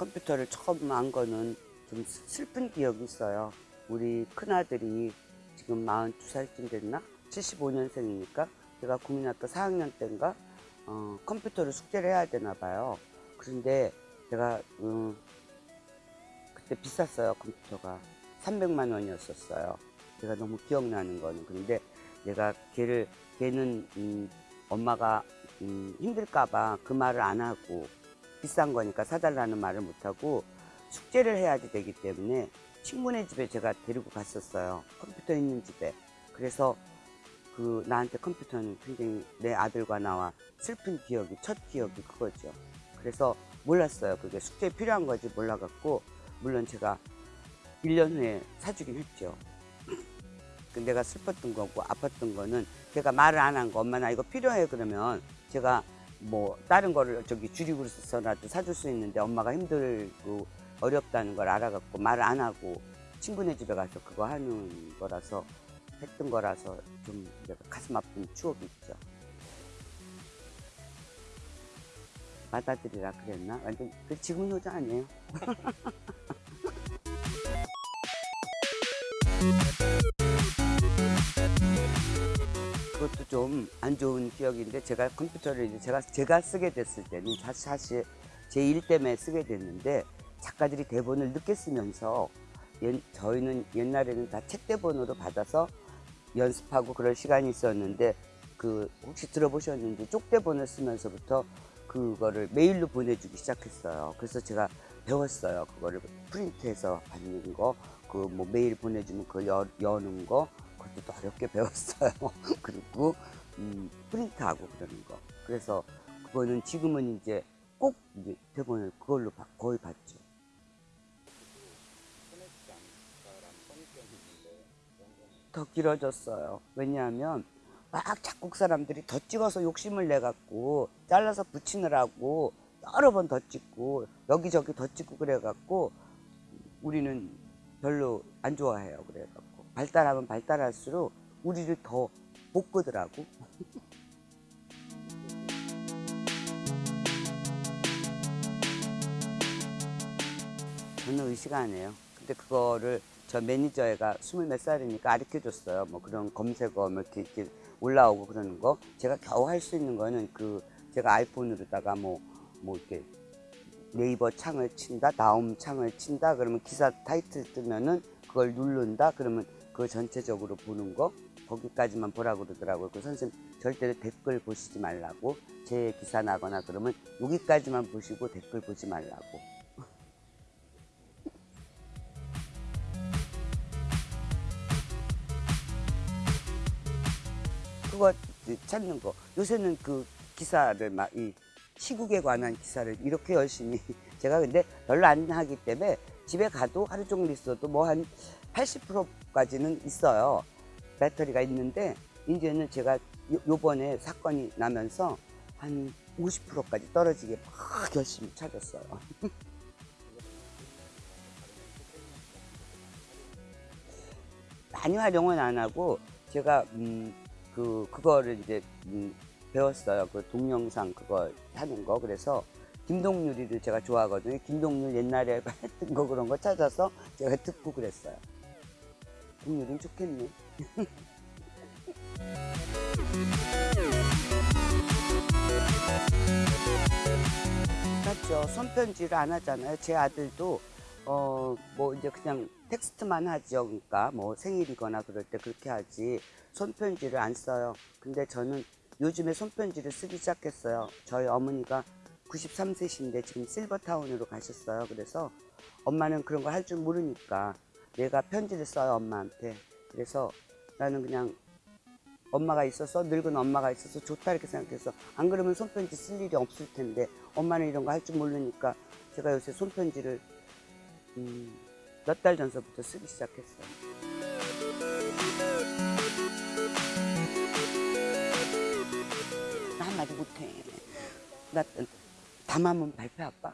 컴퓨터를 처음 안 거는 좀 슬픈 기억이 있어요. 우리 큰아들이 지금 42살쯤 됐나? 75년생이니까 제가 국민학교 4학년 때인가 어, 컴퓨터를 숙제를 해야 되나 봐요. 그런데 제가 음, 그때 비쌌어요 컴퓨터가 300만 원이었었어요. 제가 너무 기억나는 거는 그런데 내가 걔를 걔는 음, 엄마가 음, 힘들까봐 그 말을 안 하고 비싼 거니까 사달라는 말을 못 하고 숙제를 해야지 되기 때문에 친구네 집에 제가 데리고 갔었어요. 컴퓨터 있는 집에. 그래서 그 나한테 컴퓨터는 굉장히 내 아들과 나와 슬픈 기억이 첫 기억이 그거죠. 그래서 몰랐어요. 그게 숙제에 필요한 거지 몰라갖고 물론 제가 1년 후에 사주긴 했죠. 그 내가 슬펐던 거고 아팠던 거는 제가 말을 안 한 거 엄마 나 이거 필요해 그러면 제가 뭐 다른 거를 저기 줄이고 써라도 사줄 수 있는데 엄마가 힘들고 어렵다는 걸 알아갖고 말을 안 하고 친구네 집에 가서 그거 하는 거라서 했던 거라서 좀 가슴 아픈 추억이 있죠. 받아들이라 그랬나? 완전 그 지금 효자 아니에요? 그것도 좀 안 좋은 기억인데 제가 컴퓨터를 이제 제가 제가 쓰게 됐을 때는 사실 제 일 때문에 쓰게 됐는데 작가들이 대본을 늦게 쓰면서 옛- 저희는 옛날에는 다 책 대본으로 받아서 연습하고 그럴 시간이 있었는데 그 혹시 들어보셨는지 쪽대본을 쓰면서부터 그거를 메일로 보내주기 시작했어요. 그래서 제가 배웠어요. 그거를 프린트해서 받는 거, 그 뭐 메일 보내주면 그걸 여, 여는 거, 그것도 또 어렵게 배웠어요. 그리고 음, 프린트하고 그러는 거. 그래서 그거는 지금은 이제 꼭 이제 대본을 그걸로 바- 거의 받죠. 더 길어졌어요. 왜냐하면 막 작곡 사람들이 더 찍어서 욕심을 내갖고 잘라서 붙이느라고 여러 번 더 찍고 여기저기 더 찍고 그래갖고 우리는 별로 안 좋아해요. 그래갖고 발달하면 발달할수록 우리를 더못 끄더라고. 저는 의식 안 해요. 근데 그거를 저 매니저 애가 스물 몇 살이니까 가르쳐 줬어요. 뭐 그런 검색어 뭐 이렇게, 이렇게 올라오고 그러는 거. 제가 겨우 할 수 있는 거는 그 제가 아이폰으로다가 뭐, 뭐 이렇게 네이버 창을 친다, 다음 창을 친다, 그러면 기사 타이틀 뜨면은 그걸 누른다, 그러면 그거 전체적으로 보는 거, 거기까지만 보라고 그러더라고요. 그 선생님 절대로 댓글 보시지 말라고, 제 기사 나거나 그러면 여기까지만 보시고 댓글 보지 말라고. 그거 찾는 거. 요새는 그 기사를 막 이 시국에 관한 기사를 이렇게 열심히 제가 근데 별로 안 하기 때문에 집에 가도 하루 종일 있어도 뭐 한 80% 까지는 있어요. 배터리가 있는데 이제는 제가 요, 요번에 사건이 나면서 한 50%까지 떨어지게 막 열심히 찾았어요. 많이 활용은 안 하고 제가 음, 그 그거를 이제 음, 배웠어요. 그 동영상 그거 하는 거 그래서 김동률이를 제가 좋아하거든요. 김동률 옛날에 했던 거 그런 거 찾아서 제가 듣고 그랬어요. 동률은 좋겠네. 맞죠. 손편지를 안 하잖아요. 제 아들도 어 뭐 이제 그냥 텍스트만 하죠. 그러니까 뭐 생일이거나 그럴 때 그렇게 하지 손편지를 안 써요. 근데 저는 요즘에 손편지를 쓰기 시작했어요. 저희 어머니가 93세신데 지금 실버타운으로 가셨어요. 그래서 엄마는 그런 거 할 줄 모르니까 내가 편지를 써요 엄마한테. 그래서 나는 그냥 엄마가 있어서 늙은 엄마가 있어서 좋다 이렇게 생각해서 안 그러면 손편지 쓸 일이 없을 텐데 엄마는 이런 거 할 줄 모르니까 제가 요새 손편지를 음, 몇 달 전서부터 쓰기 시작했어요. 나 한마디 못해. 나 담아면 발표 아빠.